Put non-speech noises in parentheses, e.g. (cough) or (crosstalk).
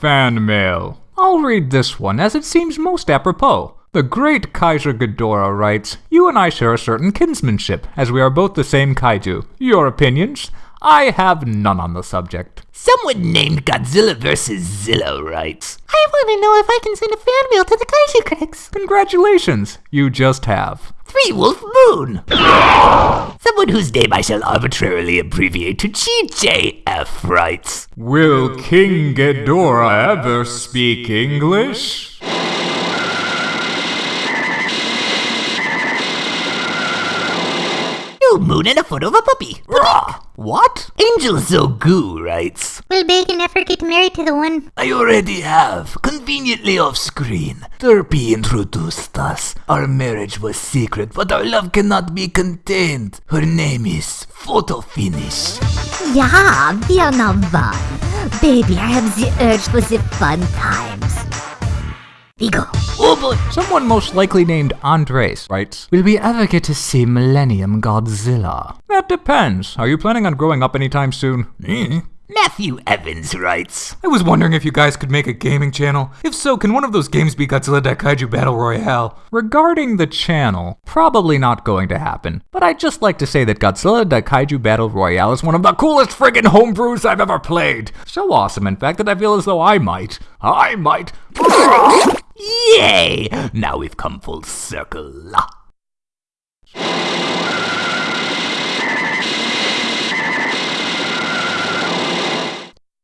Fan mail. I'll read this one as it seems most apropos. The great Kaiser Ghidorah writes, You and I share a certain kinsmanship, as we are both the same kaiju. Your opinions? I have none on the subject. Someone named Godzilla vs. Zilla writes, I want to know if I can send a fan mail to the Kaiju Critics. Congratulations, you just have. Three Wolf Moon! Someone whose name I shall arbitrarily abbreviate to GJF writes, Will King Ghidorah ever speak English? New moon and a photo of a puppy. What? Angel Zogu writes, Will Bacon ever get married to the one? I already have, conveniently off screen. Derpy introduced us. Our marriage was secret, but our love cannot be contained. Her name is Photo Finish. Ja, wir na wann. Baby, I have the urge for the fun times. Vigo. Oh boy. Someone most likely named Andres writes, Will we ever get to see Millennium Godzilla? That depends. Are you planning on growing up anytime soon? Hmm. Matthew Evans writes, I was wondering if you guys could make a gaming channel. If so, can one of those games be Godzilla Daikaiju Battle Royale? Regarding the channel, probably not going to happen, but I'd just like to say that Godzilla Daikaiju Battle Royale is one of the coolest friggin' homebrews I've ever played. So awesome, in fact, that I feel as though I might, I might. (laughs) Yay! Now we've come full circle.